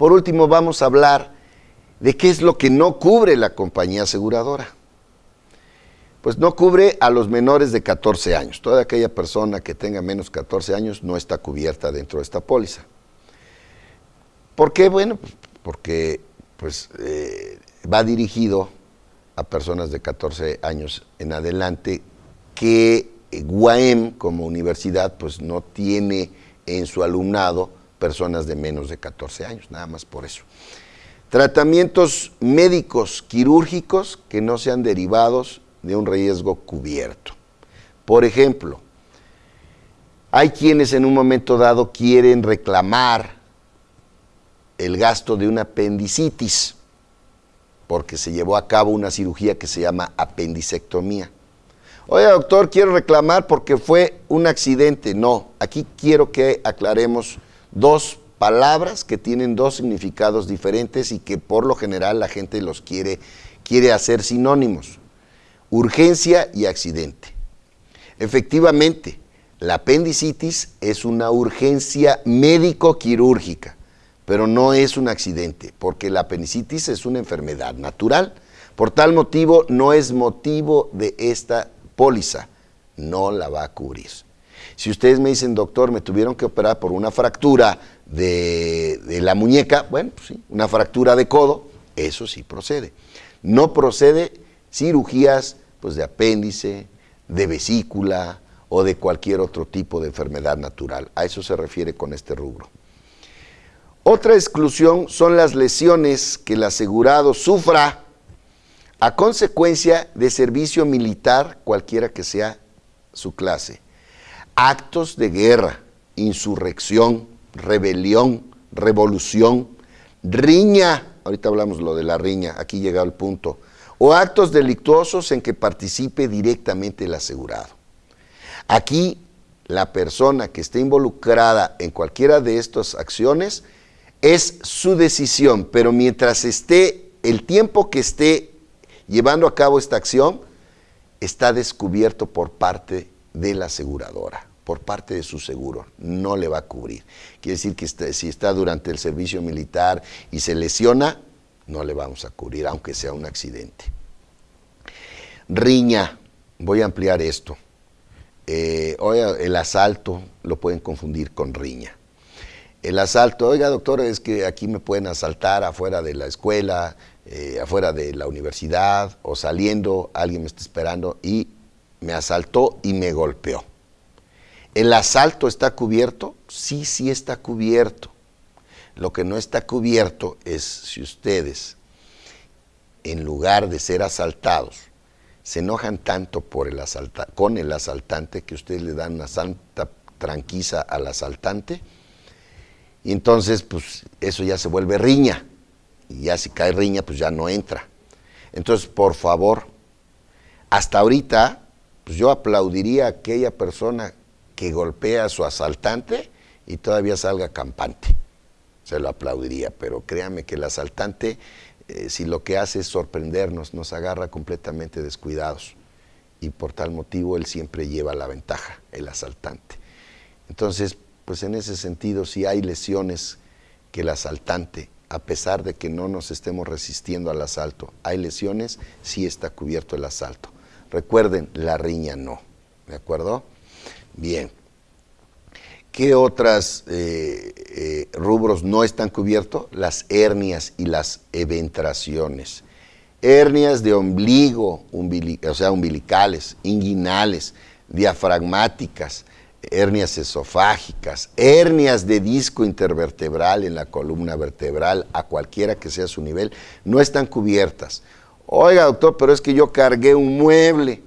Por último, vamos a hablar de qué es lo que no cubre la compañía aseguradora. Pues no cubre a los menores de 14 años. Toda aquella persona que tenga menos de 14 años no está cubierta dentro de esta póliza. ¿Por qué? Bueno, porque pues, eh, va dirigido a personas de 14 años en adelante que Guaem como universidad pues no tiene en su alumnado personas de menos de 14 años, nada más por eso. Tratamientos médicos quirúrgicos que no sean derivados de un riesgo cubierto. Por ejemplo, hay quienes en un momento dado quieren reclamar el gasto de una apendicitis porque se llevó a cabo una cirugía que se llama apendicectomía. Oye, doctor, quiero reclamar porque fue un accidente. No, aquí quiero que aclaremos dos palabras que tienen dos significados diferentes y que por lo general la gente los quiere, quiere hacer sinónimos. Urgencia y accidente. Efectivamente, la apendicitis es una urgencia médico-quirúrgica, pero no es un accidente, porque la apendicitis es una enfermedad natural. Por tal motivo, no es motivo de esta póliza, no la va a cubrir. Si ustedes me dicen, doctor, me tuvieron que operar por una fractura de, la muñeca, bueno, pues sí, una fractura de codo, eso sí procede. No procede cirugías pues, de apéndice, de vesícula o de cualquier otro tipo de enfermedad natural. A eso se refiere con este rubro. Otra exclusión son las lesiones que el asegurado sufra a consecuencia de servicio militar, cualquiera que sea su clase. Actos de guerra, insurrección, rebelión, revolución, riña, ahorita hablamos lo de la riña, aquí llega el punto, o actos delictuosos en que participe directamente el asegurado. Aquí la persona que esté involucrada en cualquiera de estas acciones es su decisión, pero mientras esté, el tiempo que esté llevando a cabo esta acción, está descubierto por parte de la aseguradora por parte de su seguro, no le va a cubrir. Quiere decir que este, si está durante el servicio militar y se lesiona, no le vamos a cubrir, aunque sea un accidente. Riña, voy a ampliar esto. Eh, oiga, el asalto lo pueden confundir con riña. El asalto, oiga doctor, es que aquí me pueden asaltar afuera de la escuela, eh, afuera de la universidad o saliendo, alguien me está esperando y me asaltó y me golpeó. ¿El asalto está cubierto? Sí, sí está cubierto. Lo que no está cubierto es si ustedes, en lugar de ser asaltados, se enojan tanto por el con el asaltante que ustedes le dan una santa tranquiza al asaltante, y entonces pues eso ya se vuelve riña, y ya si cae riña pues ya no entra. Entonces, por favor, hasta ahorita, pues yo aplaudiría a aquella persona que golpea a su asaltante y todavía salga campante. Se lo aplaudiría, pero créame que el asaltante, eh, si lo que hace es sorprendernos, nos agarra completamente descuidados. Y por tal motivo él siempre lleva la ventaja, el asaltante. Entonces, pues en ese sentido, si hay lesiones que el asaltante, a pesar de que no nos estemos resistiendo al asalto, hay lesiones, sí está cubierto el asalto. Recuerden, la riña no, ¿de acuerdo? Bien. ¿Qué otros eh, eh, rubros no están cubiertos? Las hernias y las eventraciones. Hernias de ombligo, o sea, umbilicales, inguinales, diafragmáticas, hernias esofágicas, hernias de disco intervertebral en la columna vertebral, a cualquiera que sea su nivel, no están cubiertas. Oiga, doctor, pero es que yo cargué un mueble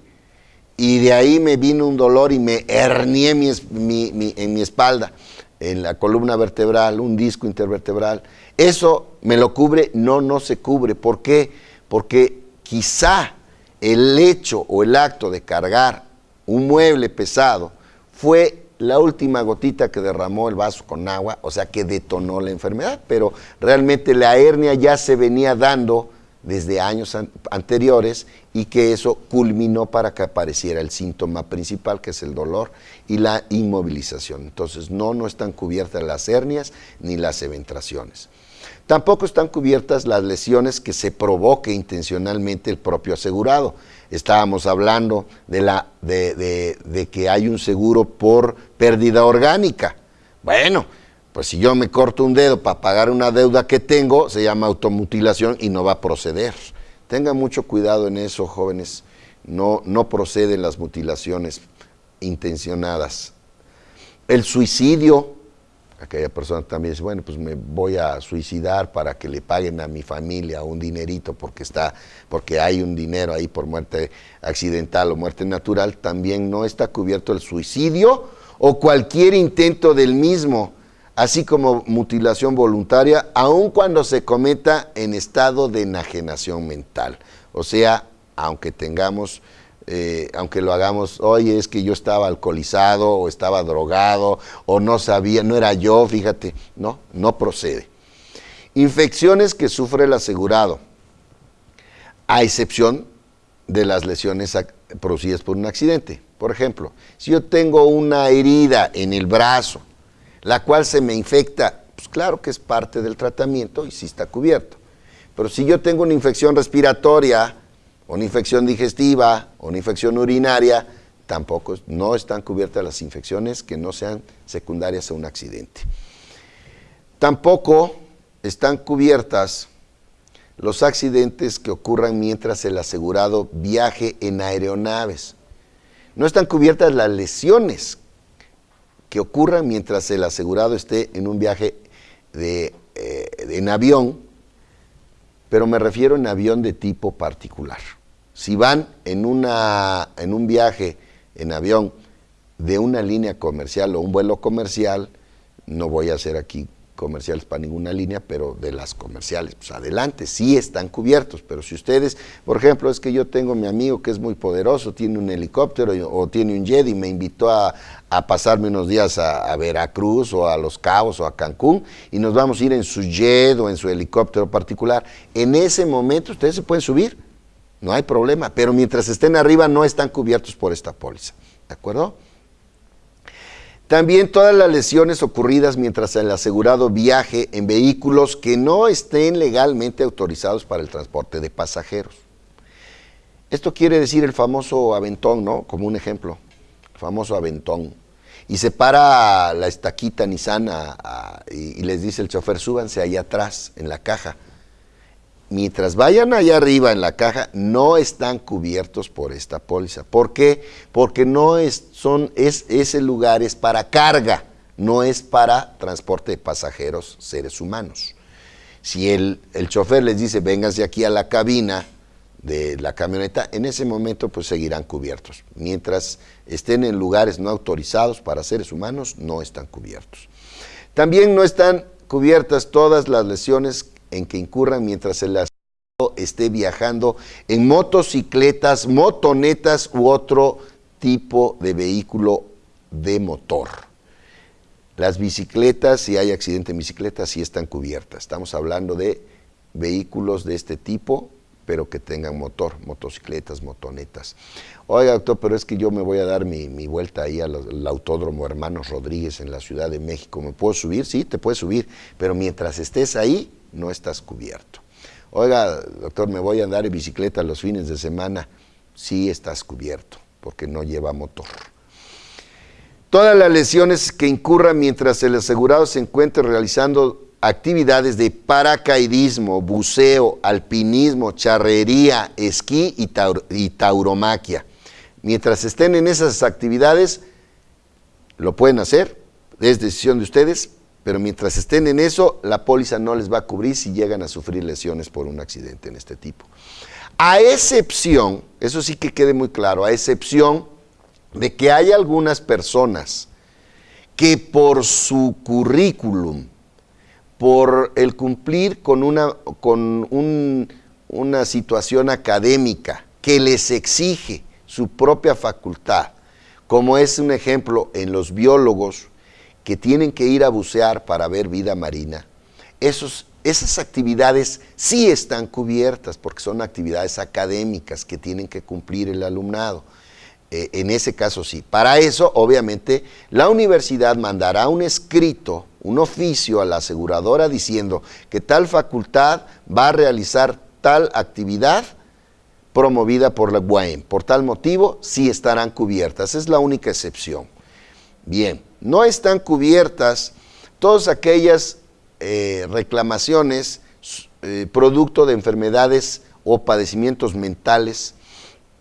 y de ahí me vino un dolor y me hernié en mi espalda, en la columna vertebral, un disco intervertebral. ¿Eso me lo cubre? No, no se cubre. ¿Por qué? Porque quizá el hecho o el acto de cargar un mueble pesado fue la última gotita que derramó el vaso con agua, o sea que detonó la enfermedad, pero realmente la hernia ya se venía dando desde años anteriores y que eso culminó para que apareciera el síntoma principal que es el dolor y la inmovilización. Entonces no, no están cubiertas las hernias ni las eventraciones. Tampoco están cubiertas las lesiones que se provoque intencionalmente el propio asegurado. Estábamos hablando de, la, de, de que hay un seguro por pérdida orgánica. Bueno, pues si yo me corto un dedo para pagar una deuda que tengo, se llama automutilación y no va a proceder. Tengan mucho cuidado en eso, jóvenes. No, no proceden las mutilaciones intencionadas. El suicidio, aquella persona también dice, bueno, pues me voy a suicidar para que le paguen a mi familia un dinerito porque está, porque hay un dinero ahí por muerte accidental o muerte natural, también no está cubierto el suicidio o cualquier intento del mismo así como mutilación voluntaria, aun cuando se cometa en estado de enajenación mental. O sea, aunque tengamos, eh, aunque lo hagamos, oye, es que yo estaba alcoholizado o estaba drogado o no sabía, no era yo, fíjate, no, no procede. Infecciones que sufre el asegurado, a excepción de las lesiones producidas por un accidente. Por ejemplo, si yo tengo una herida en el brazo, la cual se me infecta, pues claro que es parte del tratamiento y sí está cubierto. Pero si yo tengo una infección respiratoria, una infección digestiva, una infección urinaria, tampoco no están cubiertas las infecciones que no sean secundarias a un accidente. Tampoco están cubiertas los accidentes que ocurran mientras el asegurado viaje en aeronaves. No están cubiertas las lesiones que ocurran mientras el asegurado esté en un viaje de, eh, en avión, pero me refiero en avión de tipo particular. Si van en, una, en un viaje en avión de una línea comercial o un vuelo comercial, no voy a hacer aquí comerciales para ninguna línea, pero de las comerciales, pues adelante, sí están cubiertos, pero si ustedes, por ejemplo, es que yo tengo mi amigo que es muy poderoso, tiene un helicóptero o tiene un jet y me invitó a, pasarme unos días a, Veracruz o a Los Cabos o a Cancún y nos vamos a ir en su jet o en su helicóptero particular, en ese momento ustedes se pueden subir, no hay problema, pero mientras estén arriba no están cubiertos por esta póliza, ¿de acuerdo? También todas las lesiones ocurridas mientras el asegurado viaje en vehículos que no estén legalmente autorizados para el transporte de pasajeros. Esto quiere decir el famoso aventón, ¿no? Como un ejemplo, el famoso aventón. Y se para la estaquita Nissan y, y les dice el chofer, súbanse ahí atrás, en la caja mientras vayan allá arriba en la caja, no están cubiertos por esta póliza. ¿Por qué? Porque no es, son, es, ese lugar es para carga, no es para transporte de pasajeros, seres humanos. Si el, el chofer les dice, vénganse aquí a la cabina de la camioneta, en ese momento pues seguirán cubiertos. Mientras estén en lugares no autorizados para seres humanos, no están cubiertos. También no están cubiertas todas las lesiones en que incurran mientras el asegurado esté viajando en motocicletas, motonetas u otro tipo de vehículo de motor. Las bicicletas, si hay accidente en bicicleta, sí están cubiertas. Estamos hablando de vehículos de este tipo, pero que tengan motor, motocicletas, motonetas. Oiga, doctor, pero es que yo me voy a dar mi, vuelta ahí al, Autódromo Hermanos Rodríguez en la Ciudad de México. ¿Me puedo subir? Sí, te puedes subir, pero mientras estés ahí, no estás cubierto. Oiga, doctor, me voy a andar en bicicleta los fines de semana. Sí estás cubierto, porque no lleva motor. Todas las lesiones que incurran mientras el asegurado se encuentre realizando actividades de paracaidismo, buceo, alpinismo, charrería, esquí y, y tauromaquia. Mientras estén en esas actividades, lo pueden hacer, es decisión de ustedes, pero mientras estén en eso, la póliza no les va a cubrir si llegan a sufrir lesiones por un accidente en este tipo. A excepción, eso sí que quede muy claro, a excepción de que hay algunas personas que por su currículum, por el cumplir con una, con una situación académica que les exige su propia facultad, como es un ejemplo en los biólogos, que tienen que ir a bucear para ver vida marina, esos, esas actividades sí están cubiertas porque son actividades académicas que tienen que cumplir el alumnado. eh, en ese caso sí. Para eso, obviamente, la universidad mandará un escrito, un oficio a la aseguradora diciendo que tal facultad va a realizar tal actividad promovida por la UAM. Por tal motivo, sí estarán cubiertas. Es la única excepción. Bien, no están cubiertas todas aquellas eh, reclamaciones eh, producto de enfermedades o padecimientos mentales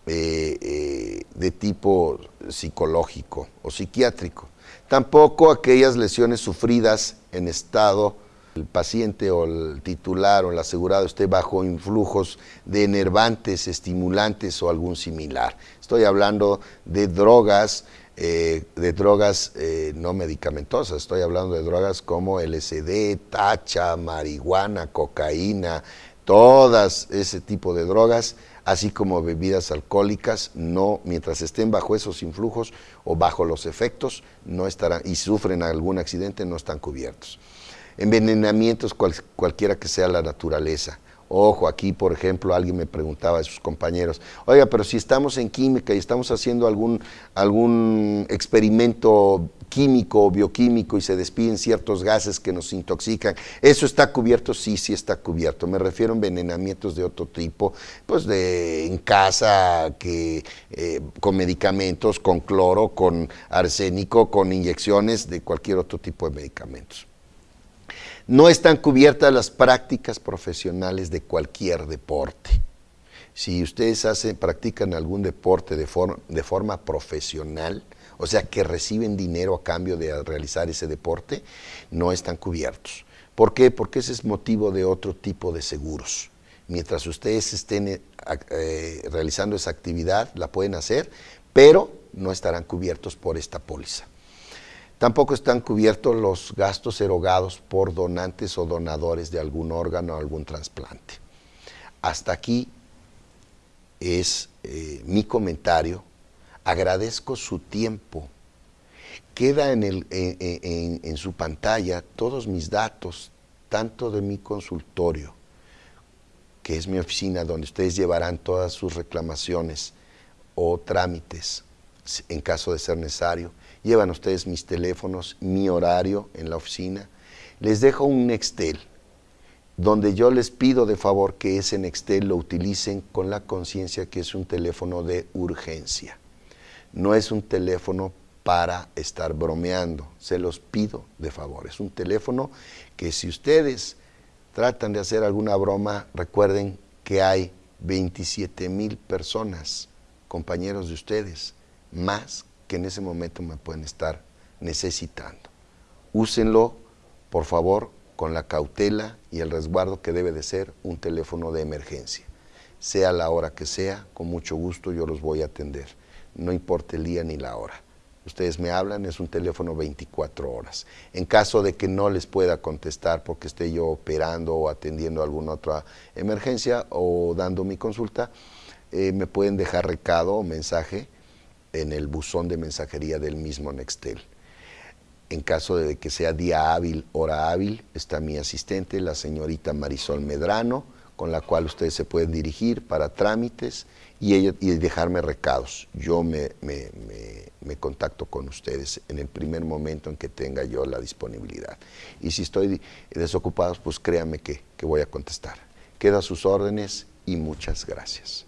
eh, de tipo psicológico o psiquiátrico. Tampoco aquellas lesiones sufridas en estado el paciente o el titular o el asegurado esté bajo influjos de enervantes, estimulantes o algún similar. Estoy hablando de drogas, eh, de drogas eh, no medicamentosas, estoy hablando de drogas como LSD, tacha, marihuana, cocaína, todas ese tipo de drogas, así como bebidas alcohólicas, no, mientras estén bajo esos influjos o bajo los efectos, no estarán, y sufren algún accidente, no están cubiertos envenenamientos cualquiera que sea la naturaleza. Ojo, aquí por ejemplo alguien me preguntaba a sus compañeros, oiga, pero si estamos en química y estamos haciendo algún, algún experimento químico o bioquímico y se despiden ciertos gases que nos intoxican, ¿eso está cubierto? Sí, sí está cubierto. Me refiero a envenenamientos de otro tipo, pues de en casa, que, eh, con medicamentos, con cloro, con arsénico, con inyecciones de cualquier otro tipo de medicamentos. No están cubiertas las prácticas profesionales de cualquier deporte. Si ustedes hacen, practican algún deporte de, forma profesional, o sea, que reciben dinero a cambio de realizar ese deporte, no están cubiertos. ¿Por qué? Porque ese es motivo de otro tipo de seguros. Mientras ustedes estén eh, eh, realizando esa actividad, la pueden hacer, pero no estarán cubiertos por esta póliza. Tampoco están cubiertos los gastos erogados por donantes o donadores de algún órgano o algún trasplante. Hasta aquí es eh, mi comentario. Agradezco su tiempo. Queda en, su pantalla todos mis datos, tanto de mi consultorio, que es mi oficina donde ustedes llevarán todas sus reclamaciones o trámites en caso de ser necesario, Llevan ustedes mis teléfonos, mi horario en la oficina. Les dejo un Nextel, donde yo les pido de favor que ese Nextel lo utilicen con la conciencia que es un teléfono de urgencia. No es un teléfono para estar bromeando, se los pido de favor. Es un teléfono que si ustedes tratan de hacer alguna broma, recuerden que hay 27 mil personas, compañeros de ustedes, más que en ese momento me pueden estar necesitando. Úsenlo, por favor, con la cautela y el resguardo que debe de ser un teléfono de emergencia. Sea la hora que sea, con mucho gusto yo los voy a atender. No importa el día ni la hora. Ustedes me hablan, es un teléfono 24 horas. En caso de que no les pueda contestar porque esté yo operando o atendiendo alguna otra emergencia o dando mi consulta, eh, me pueden dejar recado o mensaje en el buzón de mensajería del mismo Nextel. En caso de que sea día hábil, hora hábil, está mi asistente, la señorita Marisol Medrano, con la cual ustedes se pueden dirigir para trámites y, ella, y dejarme recados. Yo me, me, contacto con ustedes en el primer momento en que tenga yo la disponibilidad. Y si estoy desocupado, pues créanme que, que voy a contestar. Queda sus órdenes y muchas gracias.